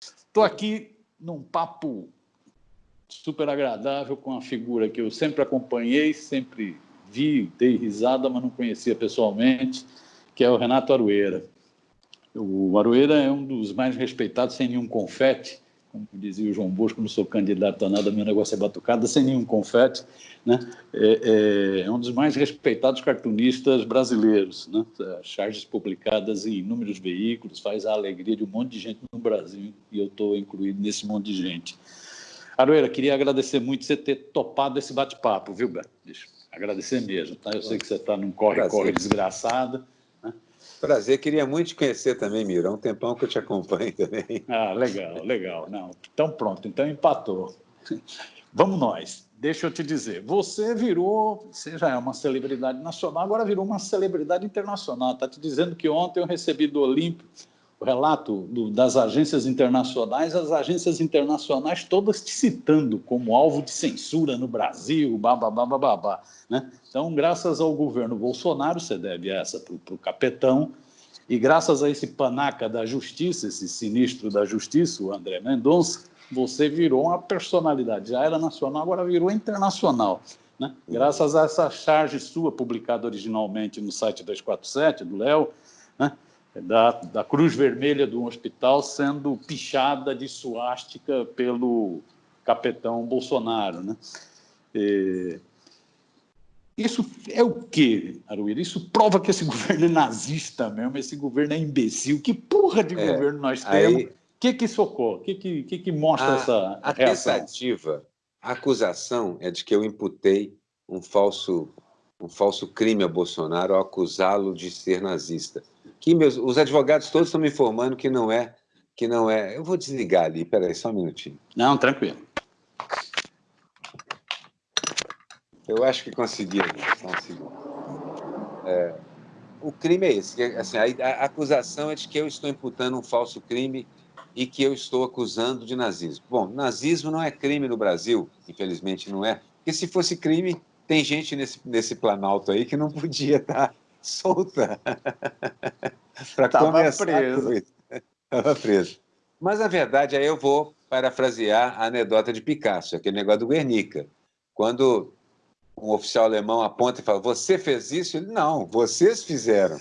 Estou aqui num papo super agradável com uma figura que eu sempre acompanhei, sempre vi, dei risada, mas não conhecia pessoalmente, que é o Renato Arueira. O Arueira é um dos mais respeitados, sem nenhum confete, como dizia o João Bosco, não sou candidato a nada, meu negócio é batucada, sem nenhum confete, né? é, é, é um dos mais respeitados cartunistas brasileiros, né? charges publicadas em inúmeros veículos, faz a alegria de um monte de gente no Brasil, e eu estou incluído nesse monte de gente. Aroeira, queria agradecer muito você ter topado esse bate-papo, viu, Beto? Deixa agradecer mesmo, tá? Eu sei que você está num corre-corre desgraçado, Prazer, queria muito te conhecer também, Miro. Há um tempão que eu te acompanho também. Ah, legal, legal. Não, então pronto, então empatou. Vamos nós. Deixa eu te dizer, você virou, você já é uma celebridade nacional, agora virou uma celebridade internacional. Está te dizendo que ontem eu recebi do Olímpio o relato do, das agências internacionais, as agências internacionais todas te citando como alvo de censura no Brasil, babá, babá, né? Então, graças ao governo Bolsonaro, você deve essa para o capetão, e graças a esse panaca da justiça, esse sinistro da justiça, o André Mendonça, você virou uma personalidade, já era nacional, agora virou internacional. Né? Graças a essa charge sua, publicada originalmente no site 247, do Léo? Da, da Cruz Vermelha do hospital sendo pichada de suástica pelo capitão Bolsonaro. Né? E, isso é o quê, Aruíra? Isso prova que esse governo é nazista mesmo, esse governo é imbecil. Que porra de é, governo nós temos? O que que socorre? O que que, que, que mostra a, essa a reação? tentativa, a acusação é de que eu imputei um falso, um falso crime a Bolsonaro ao acusá-lo de ser nazista. Que meus, os advogados todos estão me informando que não é, que não é. Eu vou desligar ali, peraí, só um minutinho. Não, tranquilo. Eu acho que consegui. Só um segundo. É, o crime é esse. Assim, a, a, acusação é de que eu estou imputando um falso crime e que eu estou acusando de nazismo. Bom, nazismo não é crime no Brasil, infelizmente não é. Porque se fosse crime, tem gente nesse, nesse planalto aí que não podia estar solta. Para começar. preso. Estava preso. Mas, na verdade, aí eu vou parafrasear a anedota de Picasso, aquele negócio do Guernica. Quando um oficial alemão aponta e fala, você fez isso? Ele, não, vocês fizeram.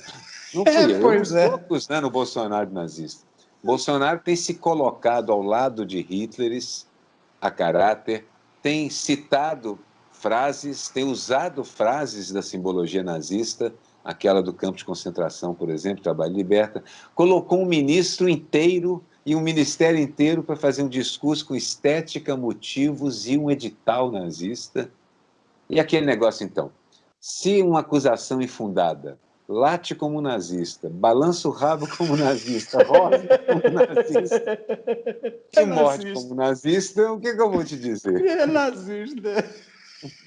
Não fui é, eu. Pois eu é. estou acusando o Bolsonaro nazista. Bolsonaro tem se colocado ao lado de Hitleres a caráter, tem citado frases, tem usado frases da simbologia nazista, aquela do campo de concentração, por exemplo, Trabalho Liberta, colocou um ministro inteiro e um ministério inteiro para fazer um discurso com estética, motivos e um edital nazista. E aquele negócio, então, se uma acusação infundada late como nazista, balança o rabo como nazista, rosa como nazista, e é morte como nazista, o que, que, eu vou te dizer? É nazista.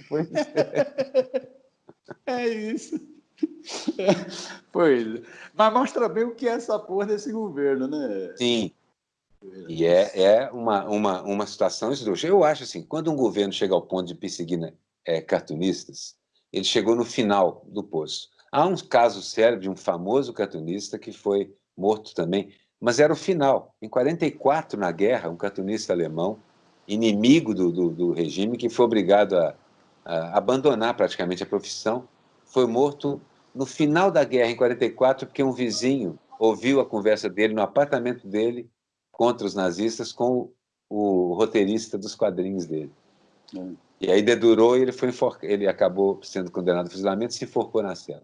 Pois é. É isso. Pois. Mas mostra bem o que é essa porra desse governo, né? Sim. E é, é uma, uma, uma situação esdrúxula. Eu acho assim, quando um governo chega ao ponto de perseguir né, é, cartunistas, ele chegou no final do poço. Há um caso sério de um famoso cartunista que foi morto também, mas era o final. Em 44, na guerra, um cartunista alemão, inimigo do, do, do regime, que foi obrigado a, a abandonar praticamente a profissão, foi morto no final da guerra, em 44, porque um vizinho ouviu a conversa dele no apartamento dele contra os nazistas com o, o roteirista dos quadrinhos dele. É. E aí dedurou e ele, foi ele acabou sendo condenado ao fuzilamento e se enforcou na cela.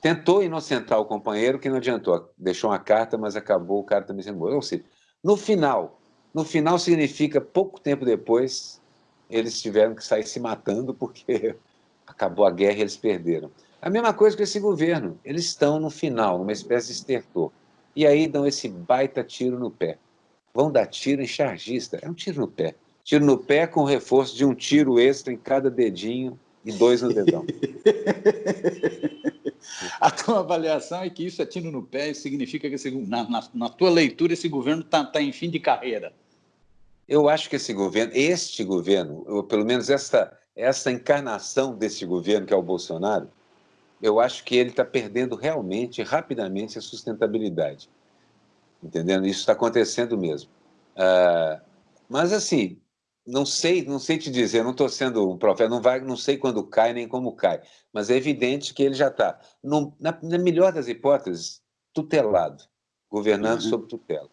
Tentou inocentar o companheiro, que não adiantou. Deixou uma carta, mas acabou o cara também sendo morto. Ou seja, no final, no final significa pouco tempo depois, eles tiveram que sair se matando porque acabou a guerra e eles perderam. A mesma coisa com esse governo. Eles estão no final, numa espécie de estertor. E aí dão esse baita tiro no pé. Vão dar tiro em chargista. É um tiro no pé. Tiro no pé com reforço de um tiro extra em cada dedinho e dois no dedão. A tua avaliação é que isso é tiro no pé e significa que, esse, na, na, na, tua leitura, esse governo está tá em fim de carreira. Eu acho que esse governo, este governo, ou pelo menos essa, essa encarnação desse governo, que é o Bolsonaro, eu acho que ele está perdendo realmente, rapidamente, a sustentabilidade. Entendendo? Isso está acontecendo mesmo. Uh, mas, assim, não sei, não sei te dizer, não estou sendo um profeta, não, vai, não sei quando cai nem como cai, mas é evidente que ele já está, na, na, melhor das hipóteses, tutelado, governando uhum. sob tutela.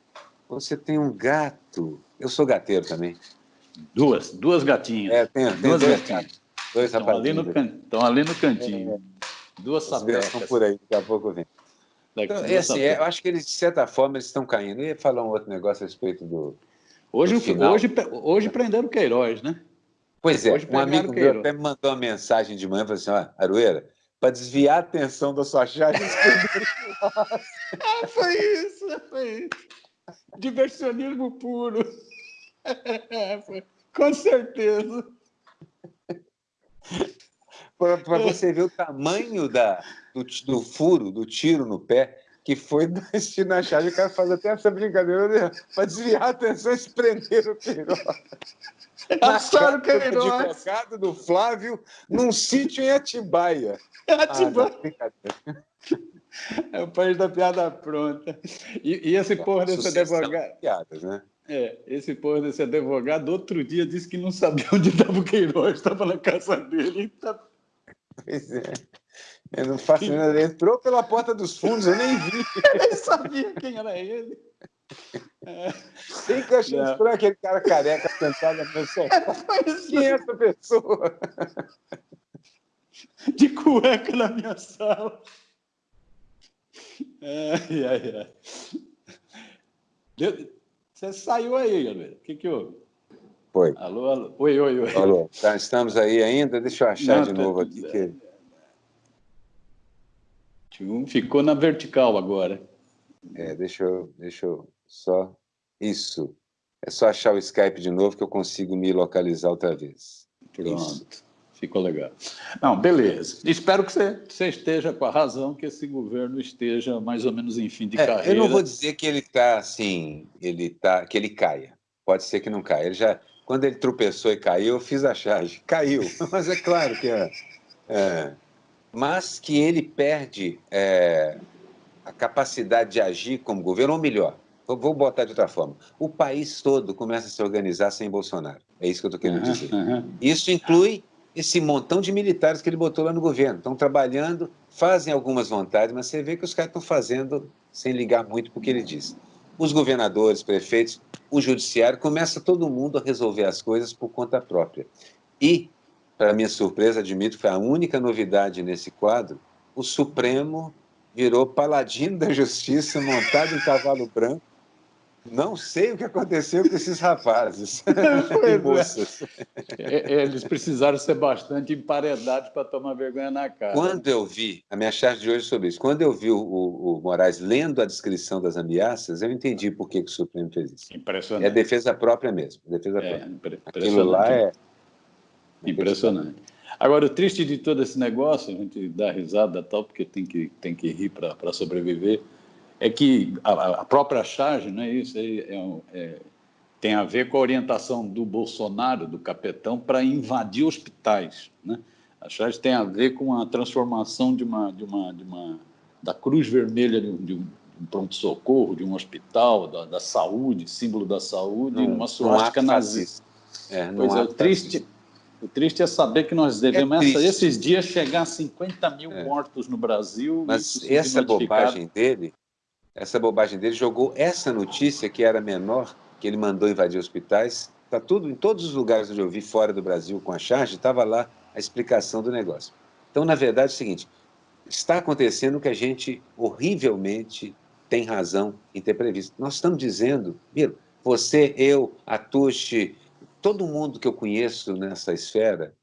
Você tem um gato, eu sou gateiro também. Duas, duas gatinhas. É, tem, tem duas dois gatinhos. Dois estão ali, no can... estão ali no cantinho. É, duas sapecas. estão por aí, daqui a pouco vem. Então, é assim, é, eu acho que eles, de certa forma, eles estão caindo. Eu ia falar um outro negócio a respeito do, Hoje, hoje, hoje prenderam Queiroz, né? Pois é, hoje um amigo Queiroz. meu até me mandou uma mensagem de manhã, falou assim, ó, Arueira, para desviar a atenção da sua charge, ah, foi isso, foi isso. Diversionismo puro. Com certeza. Para você ver o tamanho da, do, do furo, do tiro no pé, que foi destino a chave, o cara faz até essa brincadeira para desviar a atenção e prender o Queiroz. Passaram o Queiroz. advogado do Flávio num sítio em Atibaia. Atibaia. Ah, é o país da piada pronta. E, e esse porra desse advogado... Piadas, né? É, esse porra desse advogado, outro dia, disse que não sabia onde estava o Queiroz, estava na casa dele. Tá... Pois é. Eu não faço nada. Entrou pela porta dos fundos, eu nem vi. eu nem sabia quem era ele. É. Tem que achar estranho aquele cara careca sentado na pessoa. Quem é essa pessoa? De cueca na minha sala. Ai, ai, ai. Você saiu aí, galera. O que, que houve? Foi. Alô, alô. Oi, oi, oi. Alô. Tá, estamos aí ainda? Deixa eu achar Não, de novo aqui. Que... Ficou na vertical agora. É, deixa eu, deixa eu só... Isso. É só achar o Skype de novo que eu consigo me localizar outra vez. Pronto. Isso. Ficou legal. Não, beleza. Espero que você, você, esteja com a razão, que esse governo esteja mais ou menos em fim de é, carreira. Eu não vou dizer que ele está assim, ele tá, que ele caia. Pode ser que não caia. Ele já, quando ele tropeçou e caiu, eu fiz a charge. Caiu. Mas é claro que é, é mas que ele perde é, a capacidade de agir como governo, ou melhor, vou botar de outra forma, o país todo começa a se organizar sem Bolsonaro. É isso que eu estou querendo dizer. Uhum. Isso inclui esse montão de militares que ele botou lá no governo. Estão trabalhando, fazem algumas vontades, mas você vê que os caras estão fazendo sem ligar muito para o que ele diz. Os governadores, prefeitos, o judiciário, começa todo mundo a resolver as coisas por conta própria. E para minha surpresa, admito que foi a única novidade nesse quadro, o Supremo virou paladino da justiça montado em cavalo branco. Não sei o que aconteceu com esses rapazes e é. moças. É. Eles precisaram ser bastante emparedados para tomar vergonha na cara. Quando eu vi, a minha charge de hoje é sobre isso, quando eu vi o, o, o Moraes lendo a descrição das ameaças, eu entendi por que, que o Supremo fez isso. Impressionante. É defesa própria mesmo. Defesa é, própria. Aquilo lá é Impressionante. Agora, o triste de todo esse negócio, a gente dá risada tal, porque tem que, tem que rir para sobreviver, é que a, a, própria charge, não é isso, é, é, é, tem a ver com a orientação do Bolsonaro, do capetão, para invadir hospitais. Né? A charge tem a ver com a transformação de uma, de uma, de uma da Cruz Vermelha de um, de um pronto-socorro, de um hospital, da, da, saúde, símbolo da saúde, não, uma suástica nazista. É, pois é, o triste, o triste é saber que nós devemos, é esses dias, chegar a 50 mil é. mortos no Brasil. Mas essa bobagem dele, essa bobagem dele jogou essa notícia que era menor, que ele mandou invadir hospitais, está tudo, em todos os lugares onde eu vi fora do Brasil com a charge, estava lá a explicação do negócio. Então, na verdade, é o seguinte, está acontecendo que a gente horrivelmente tem razão em ter previsto. Nós estamos dizendo, Miro, você, eu, a Tuxi, todo mundo que eu conheço nessa esfera,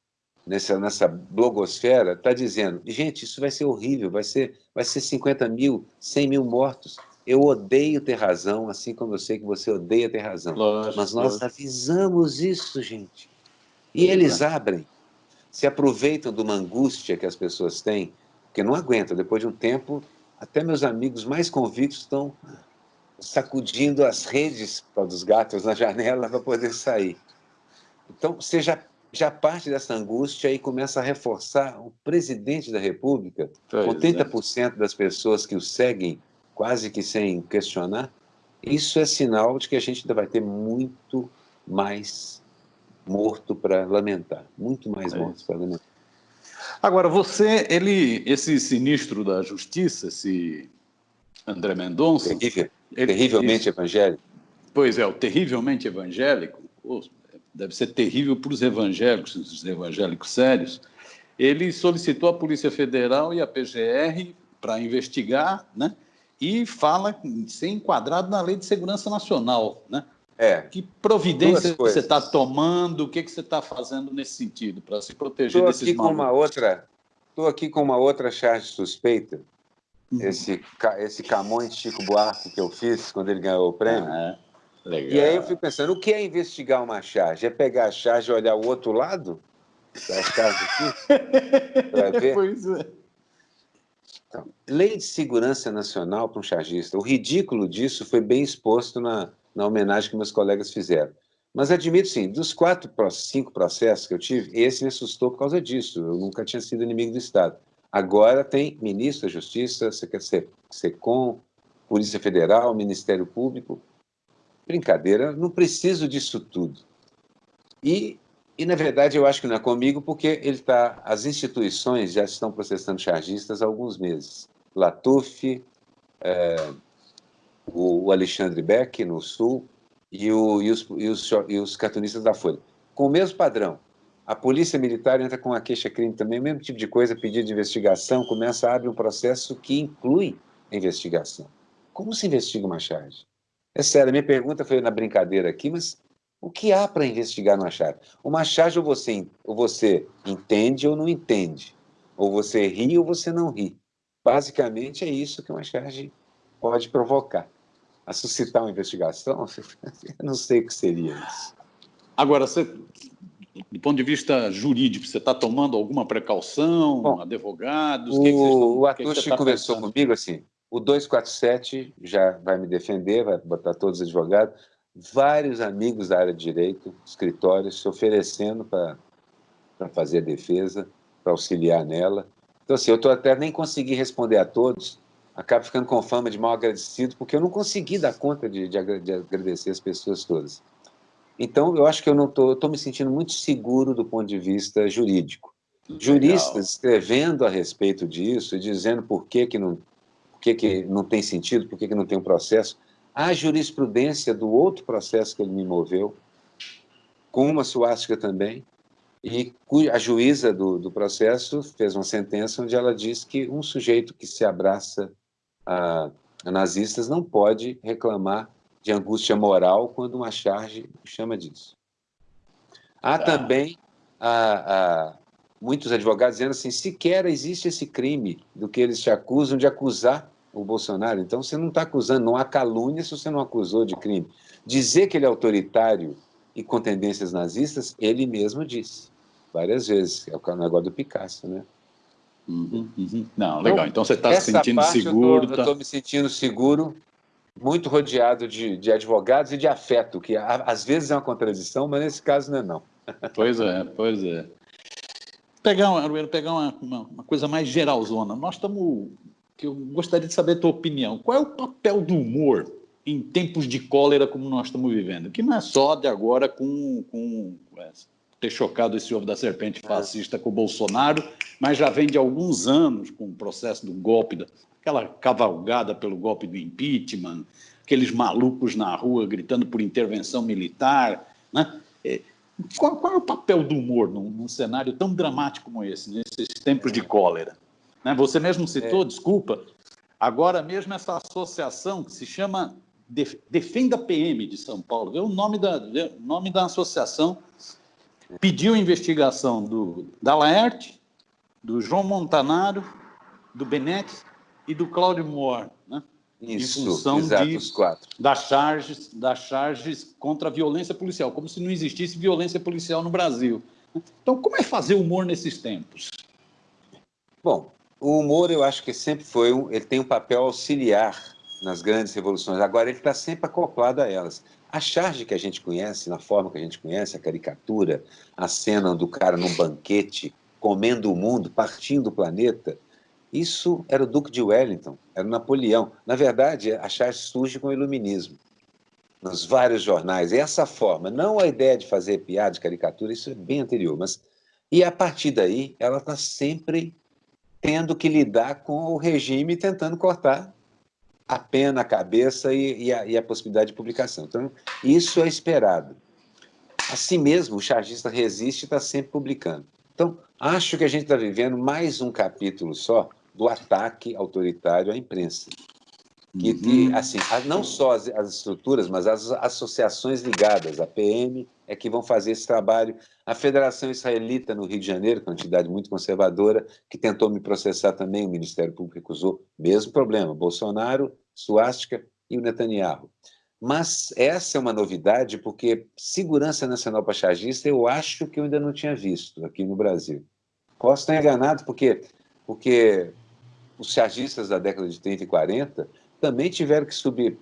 nessa, nessa blogosfera, está dizendo, gente, isso vai ser horrível, vai ser, vai ser 50 mil, 100 mil mortos. Eu odeio ter razão, assim como eu sei que você odeia ter razão. Lógico, Mas nós lógico. avisamos isso, gente. E eles abrem, se aproveitam de uma angústia que as pessoas têm, porque não aguentam. Depois de um tempo, até meus amigos mais convictos estão sacudindo as redes dos gatos na janela para poder sair. Então, você já, parte dessa angústia e começa a reforçar o presidente da República, pois com 30% é. das pessoas que o seguem quase que sem questionar, isso é sinal de que a gente ainda vai ter muito mais morto para lamentar, muito mais é morto para lamentar. Agora, você, ele, esse sinistro da justiça, esse André Mendonça... Terrível, ele, terrivelmente evangélico. Pois é, o terrivelmente evangélico, deve ser terrível para os evangélicos, os evangélicos sérios, ele solicitou a Polícia Federal e a PGR para investigar, né? E fala ser enquadrado na Lei de Segurança Nacional, né? É. Que providência você está tomando? O que, que você está fazendo nesse sentido para se proteger tô desses aqui com uma outra Estou aqui com uma outra charge suspeita. Uhum. Esse, esse Camões Chico Buarque que eu fiz quando ele ganhou o prêmio. Ah, legal. E aí eu fico pensando, o que é investigar uma charge? É pegar a charge e olhar o outro lado? Da charge aqui? Para ver? Pois é. Então, lei de segurança nacional para um chargista. O ridículo disso foi bem exposto na, na homenagem que meus colegas fizeram. Mas admito, sim, dos quatro, cinco processos que eu tive, esse me assustou por causa disso. Eu nunca tinha sido inimigo do Estado. Agora tem ministro da Justiça, SECOM, Polícia Federal, Ministério Público. Brincadeira, não preciso disso tudo. E, e, na verdade, eu acho que não é comigo, porque ele tá, as instituições já estão processando chargistas há alguns meses. Latuf, é, o Alexandre Beck, no Sul, e, o, e, os, e, os, e os cartunistas da Folha. Com o mesmo padrão, a polícia militar entra com a queixa-crime também, o mesmo tipo de coisa, pedido de investigação, começa a abrir um processo que inclui a investigação. Como se investiga uma charge? É sério, a minha pergunta foi na brincadeira aqui, mas o que há para investigar numa charge? Uma charge ou você, ou você entende ou não entende, ou você ri ou você não ri. Basicamente é isso que uma charge pode provocar a suscitar uma investigação, eu não sei o que seria isso. Agora, você, do ponto de vista jurídico, você está tomando alguma precaução, Bom, advogados? O, que que estão, o Atushi tá conversou pensando? comigo assim, o 247 já vai me defender, vai botar todos os advogados, vários amigos da área de direito, escritórios, se oferecendo para fazer a defesa, para auxiliar nela. Então, assim, eu estou até nem consegui responder a todos, acabo ficando com fama de mal agradecido, porque eu não consegui dar conta de, de, de agradecer as pessoas todas. Então, eu acho que eu não estou, estou me sentindo muito seguro do ponto de vista jurídico. Legal. Juristas escrevendo a respeito disso dizendo por que, que, não, que, que não tem sentido, por que, que não tem um processo. A jurisprudência do outro processo que ele me moveu, com uma suástica também, e a juíza do, do processo fez uma sentença onde ela diz que um sujeito que se abraça a, a nazistas não pode reclamar de angústia moral quando uma charge chama disso. Há tá. também a, a, muitos advogados dizendo assim, sequer existe esse crime do que eles te acusam de acusar o Bolsonaro. Então, você não está acusando, não há calúnia se você não acusou de crime. Dizer que ele é autoritário e com tendências nazistas, ele mesmo disse várias vezes. É o negócio do Picasso, né? Uhum, uhum. Não, legal. Então, você está se sentindo seguro. Eu estou tá... me sentindo seguro, muito rodeado de, de advogados e de afeto, que às vezes é uma contradição, mas nesse caso não é não. Pois é, pois é. Pegar, pegar uma, uma, uma coisa mais geralzona. Nós estamos... que Eu gostaria de saber a tua opinião. Qual é o papel do humor em tempos de cólera como nós estamos vivendo? Que não é só de agora com, com essa ter chocado esse ovo da serpente fascista com o Bolsonaro, mas já vem de alguns anos com o processo do golpe, aquela cavalgada pelo golpe do impeachment, aqueles malucos na rua gritando por intervenção militar. Né? É, qual, qual é o papel do humor num, num, cenário tão dramático como esse, nesses tempos de cólera? Né? Você mesmo citou, é. desculpa, agora mesmo essa associação que se chama Defenda PM de São Paulo, vê o nome da, o nome da associação pediu investigação do, da Laerte, do João Montanaro, do Benetti e do Cláudio Moore, né? Isso, em função exato, de, os quatro. Das charges, das charges contra a violência policial, como se não existisse violência policial no Brasil. Então, como é fazer humor nesses tempos? Bom, o humor eu acho que sempre foi, um, ele tem um papel auxiliar nas grandes revoluções, agora ele está sempre acoplado a elas. A charge que a gente conhece, na forma que a gente conhece, a caricatura, a cena do cara num banquete, comendo o mundo, partindo o planeta, isso era o Duque de Wellington, era o Napoleão. Na verdade, a charge surge com o iluminismo. nos vários jornais. E essa forma, não a ideia de fazer piada, de caricatura, isso é bem anterior, mas... E a partir daí, ela está sempre tendo que lidar com o regime tentando cortar a pena, a cabeça e, e, a, e a possibilidade de publicação. Então, isso é esperado. Assim mesmo, o chargista resiste e está sempre publicando. Então, acho que a gente está vivendo mais um capítulo só do ataque autoritário à imprensa. Que, que uhum. assim, não só as, as, estruturas, mas as associações ligadas, a PM, é que vão fazer esse trabalho. A Federação Israelita no Rio de Janeiro, que é uma entidade muito conservadora, que tentou me processar também, o Ministério Público recusou, mesmo problema, Bolsonaro, Suástica e o Netanyahu. Mas essa é uma novidade, porque segurança nacional para chargista eu acho que eu ainda não tinha visto aqui no Brasil. Posso estar enganado, porque, porque os chargistas da década de 30 e 40 também tiveram que subir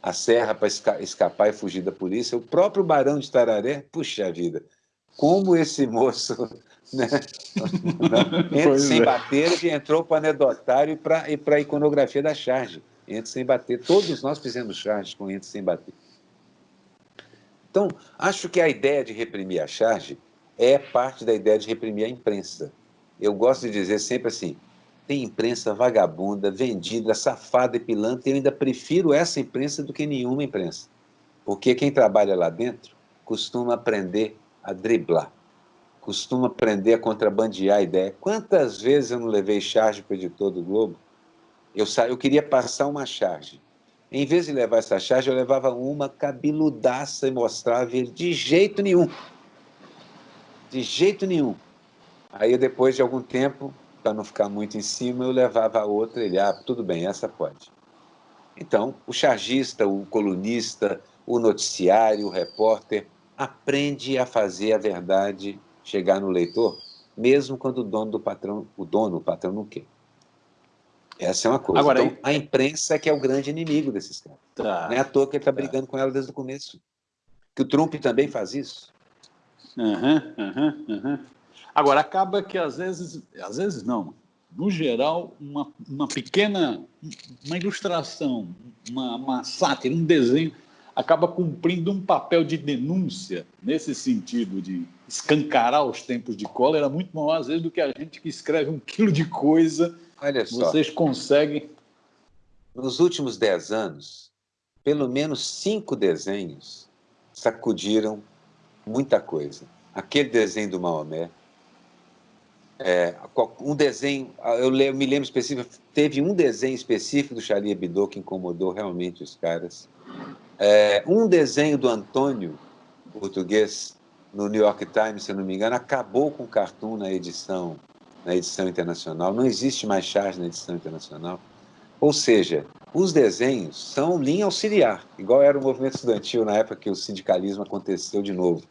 a serra para escapar e fugir da polícia. O próprio Barão de Tararé, puxa vida, como esse moço, né, entre sem é. bater, ele entrou para o anedotário e para a iconografia da charge. Entre sem bater. Todos nós fizemos charge com entre sem bater. Então, acho que a ideia de reprimir a charge é parte da ideia de reprimir a imprensa. Eu gosto de dizer sempre assim, tem imprensa vagabunda, vendida, safada e pilantra, e eu ainda prefiro essa imprensa do que nenhuma imprensa. Porque quem trabalha lá dentro costuma aprender a driblar, costuma aprender a contrabandear a ideia. Quantas vezes eu não levei charge para o editor do Globo? Eu, sa... eu queria passar uma charge. Em vez de levar essa charge, eu levava uma cabeludaça e mostrava ele de jeito nenhum. De jeito nenhum. Aí, depois de algum tempo, para não ficar muito em cima, eu levava a outra, ele, ah, tudo bem, essa pode. Então, o chargista, o colunista, o noticiário, o repórter, aprende a fazer a verdade chegar no leitor, mesmo quando o dono do patrão, o dono, o patrão não quer. Essa é uma coisa. Agora, então, a imprensa é que é o grande inimigo desses caras. Tá, não é à toa que ele está tá. brigando com ela desde o começo. Que o Trump também faz isso. Uhum, uhum, uhum. Agora, acaba que às vezes, às vezes não, no geral, uma, uma pequena, uma ilustração, uma, uma sátira, um desenho, acaba cumprindo um papel de denúncia, nesse sentido de escancarar os tempos de cólera, muito maior, às vezes, do que a gente que escreve um quilo de coisa. Olha só. Vocês conseguem... Nos últimos dez anos, pelo menos cinco desenhos sacudiram muita coisa. Aquele desenho do Maomé, é, um desenho, eu me lembro específico, teve um desenho específico do Charlie Hebdo que incomodou realmente os caras. É, um desenho do Antônio, português, no New York Times, se não me engano, acabou com o cartoon na edição, na edição internacional. Não existe mais charge na edição internacional. Ou seja, os desenhos são linha auxiliar, igual era o movimento estudantil na época que o sindicalismo aconteceu de novo.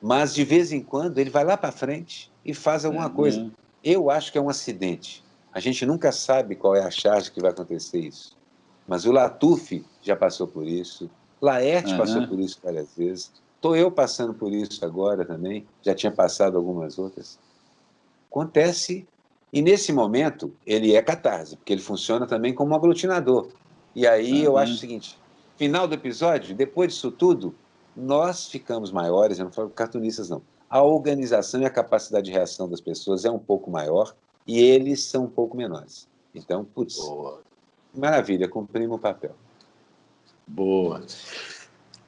Mas, de vez em quando, ele vai lá para frente e faz alguma é, coisa. É. Eu acho que é um acidente. A gente nunca sabe qual é a charge que vai acontecer isso. Mas o Latuf já passou por isso, Laerte uhum. passou por isso várias vezes, estou eu passando por isso agora também, já tinha passado algumas outras. Acontece, e nesse momento ele é catarse, porque ele funciona também como um aglutinador. E aí uhum. eu acho o seguinte, final do episódio, depois disso tudo, nós ficamos maiores, eu não falo cartunistas não, a organização e a capacidade de reação das pessoas é um pouco maior e eles são um pouco menores. Então, putz, Boa. maravilha, cumprimos o papel. Boa.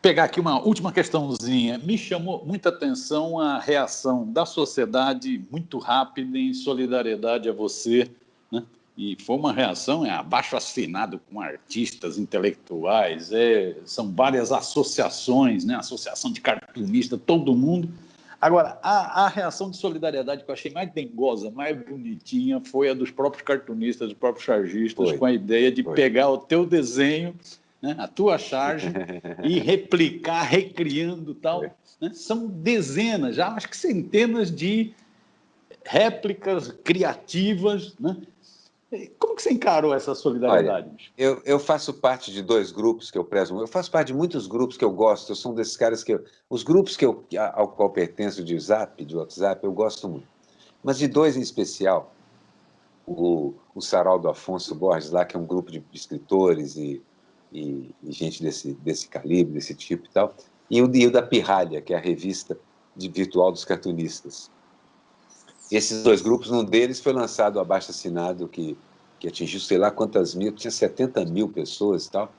Pegar aqui uma última questãozinha. Me chamou muita atenção a reação da sociedade muito rápida em solidariedade a você, né? E foi uma reação é, abaixo assinado com artistas intelectuais, é, são várias associações, né? Associação de cartunistas, todo mundo Agora, a, a, reação de solidariedade que eu achei mais dengosa, mais bonitinha, foi a dos próprios cartunistas, dos próprios chargistas, foi. com a ideia de foi. pegar o teu desenho, né, a tua charge, e replicar, recriando tal. Né? São dezenas, já acho que centenas de réplicas criativas, né? Como que você encarou essa solidariedade? Olha, eu, eu, faço parte de dois grupos que eu prezo. Eu faço parte de muitos grupos que eu gosto. Eu sou um desses caras que... Eu, os grupos que eu, ao qual pertenço de Zap, de WhatsApp, eu gosto muito. Mas de dois em especial, o, o Saraldo Afonso Borges, lá, que é um grupo de escritores e, e, e, gente desse, desse calibre, desse tipo e tal, e o, e o da Pirralha, que é a revista de virtual dos cartunistas. Esses dois grupos, um deles foi lançado abaixo assinado, que, que atingiu sei lá quantas mil, tinha 70 mil pessoas e tal,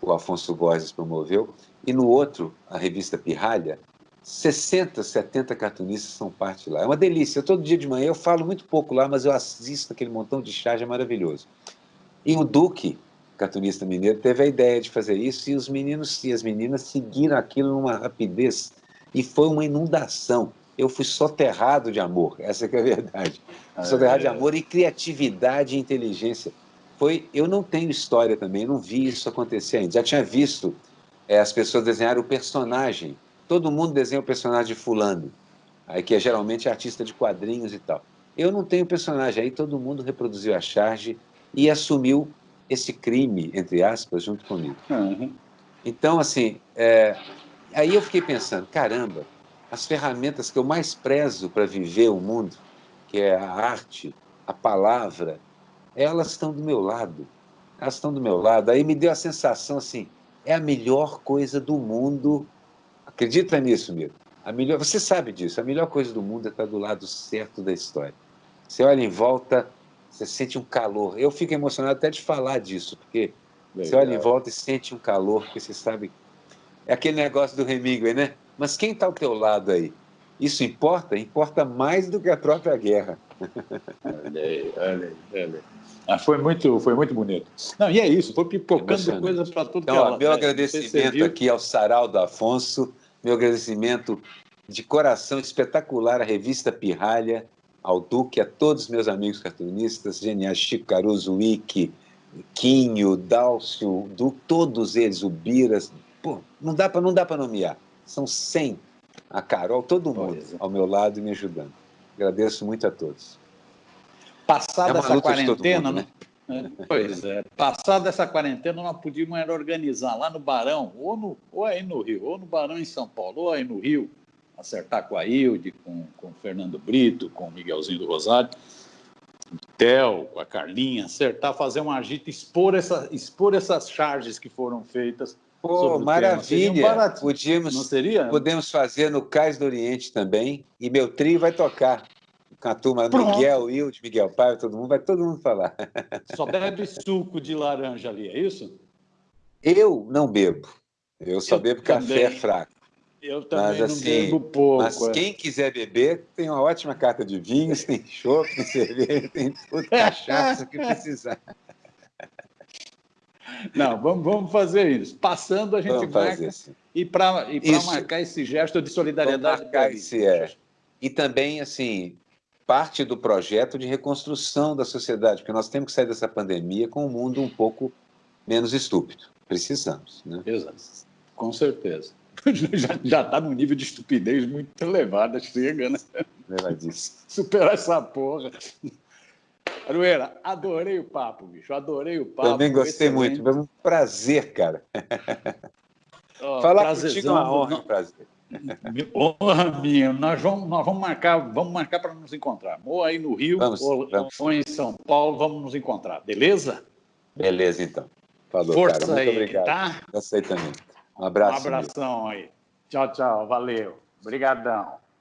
o Afonso Borges promoveu, e no outro, a revista Pirralha, 60, 70 cartunistas são parte lá. É uma delícia. Todo dia de manhã eu falo muito pouco lá, mas eu assisto aquele montão de charge, é maravilhoso. E o Duque, cartunista mineiro, teve a ideia de fazer isso e os meninos e as meninas seguiram aquilo numa rapidez e foi uma inundação. Eu fui soterrado de amor, essa é a verdade. Ah, soterrado é. de amor e criatividade e inteligência. Foi, eu não tenho história também, não vi isso acontecer ainda. Já tinha visto é, as pessoas desenhar o personagem todo mundo desenha o personagem de fulano, aí que é geralmente artista de quadrinhos e tal. Eu não tenho personagem, aí todo mundo reproduziu a charge e assumiu esse crime, entre aspas, junto comigo. Uhum. Então, assim, é... aí eu fiquei pensando, caramba, as ferramentas que eu mais prezo para viver o mundo, que é a arte, a palavra, elas estão do meu lado. Elas estão do meu lado. Aí me deu a sensação assim, é a melhor coisa do mundo Acredita nisso, Miro. A melhor, você sabe disso, a melhor coisa do mundo é estar do lado certo da história. Você olha em volta, você sente um calor. Eu fico emocionado até de falar disso, porque Legal. você olha em volta e sente um calor, porque você sabe... É aquele negócio do Hemingway, né? Mas quem está ao teu lado aí? Isso importa? Importa mais do que a própria guerra. Olha aí, olha aí, olha aí. Ah, foi, muito, foi muito bonito. Não, e é isso, foi pipocando coisas para tudo então, que ela, Meu né? agradecimento aqui ao Saraldo Afonso, meu agradecimento de coração espetacular à revista Pirralha, ao Duque, a todos os meus amigos cartunistas, geniais, Chico Caruso, Wiki, Quinho, Dálcio, Duque, todos eles, o Biras, pô, não dá para nomear, são 100, a Carol, todo mundo é. ao meu lado e me ajudando. Agradeço muito a todos. Passada é essa quarentena, mundo, né? É, pois é. Passada essa quarentena, nós podíamos organizar lá no Barão, ou, no, ou aí no Rio, ou no Barão em São Paulo, ou aí no Rio, acertar com a Hilde, com, com o Fernando Brito, com o Miguelzinho do Rosário, o Theo, com a Carlinha, acertar, fazer uma agita, expor, essa, expor essas charges que foram feitas. Pô, maravilha! Um Podíamos, Não seria? Podemos fazer no Cais do Oriente também, e meu trio vai tocar com a turma Pronto. Miguel, Wilde, Miguel Paiva, todo mundo, vai todo mundo falar. Só bebe suco de laranja ali, é isso? Eu não bebo. Eu só eu bebo também. café fraco. Eu também mas, não assim, bebo pouco. Mas é. quem quiser beber, tem uma ótima carta de vinhos, tem chopp, tem cerveja, tem tudo, cachaça que precisar. Não, vamos, vamos fazer isso. Passando, a gente vamos marca. E para e marcar esse gesto de solidariedade. Vamos marcar esse, é. E também, assim, parte do projeto de reconstrução da sociedade, porque nós temos que sair dessa pandemia com um mundo um pouco menos estúpido. Precisamos. Né? Exato. Com certeza. Já está num nível de estupidez muito elevado, chega, né? Superar essa porra. Arueira, adorei o papo, bicho. Adorei o papo. Também gostei excelente. muito. Foi um prazer, cara. Oh, Falar contigo é uma honra, um prazer. Honra minha, nós vamos, nós vamos marcar, vamos marcar para nos encontrar. Ou aí no Rio, vamos, ou, vamos. ou, em São Paulo, vamos nos encontrar, beleza? Beleza, então. Falou, Força cara. Muito aí, obrigado. tá? Eu sei também. Um abraço. Um abração aí. Tchau, tchau. Valeu. Obrigadão.